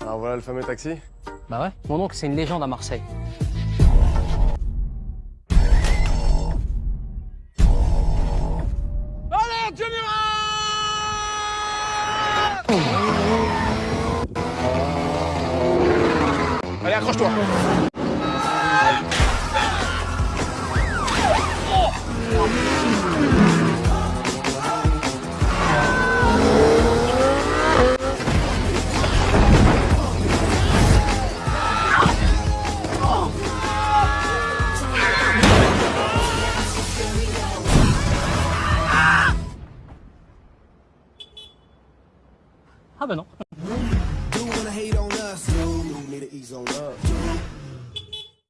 Alors voilà le fameux taxi. Bah ouais, mon oncle c'est une légende à Marseille. Allez, Allez, accroche-toi Ah bah non.